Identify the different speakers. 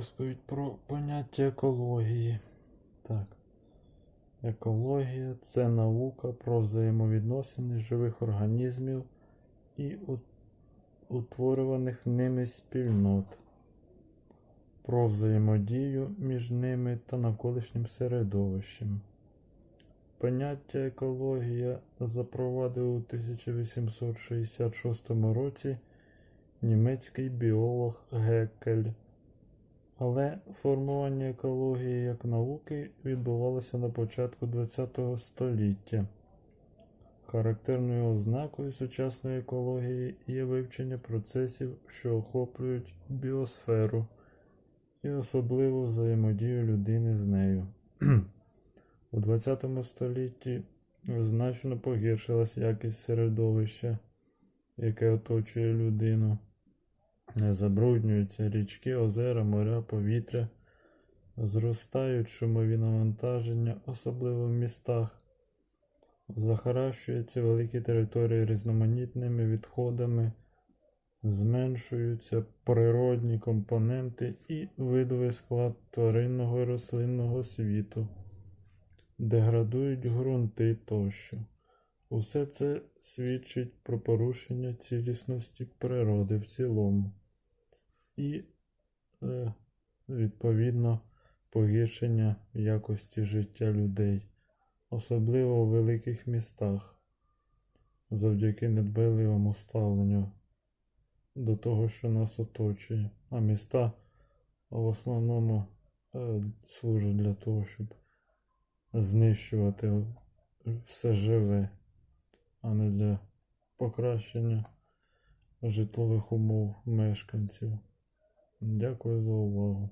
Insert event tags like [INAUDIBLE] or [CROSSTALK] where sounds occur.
Speaker 1: розповідь про поняття екології. Так. Екологія це наука про взаємовідносини живих організмів і утворюваних ними спільнот, про взаємодію між ними та навколишнім середовищем. Поняття екологія запровадив у 1866 році німецький біолог Геккель. Але формування екології як науки відбувалося на початку ХХ століття. Характерною ознакою сучасної екології є вивчення процесів, що охоплюють біосферу, і особливо взаємодію людини з нею. [CLEARS THROAT] У ХХ столітті значно погіршилась якість середовища, яке оточує людину. Забруднюються річки, озера, моря, повітря, зростають шумові навантаження, особливо в містах, захаращуються великі території різноманітними відходами, зменшуються природні компоненти і видовий склад тваринного і рослинного світу, деградують ґрунти тощо. Усе це свідчить про порушення цілісності природи в цілому і, е, відповідно, погіршення якості життя людей, особливо у великих містах, завдяки недбайливому ставленню до того, що нас оточує. А міста в основному е, служать для того, щоб знищувати все живе, а не для покращення житлових умов мешканців. Дякую за увагу.